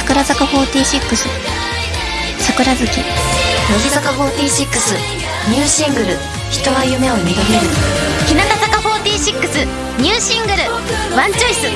桜坂46桜月乃木坂46ニューシングル「人は夢を見る」日向坂46ニューシングル「ワンチョイス」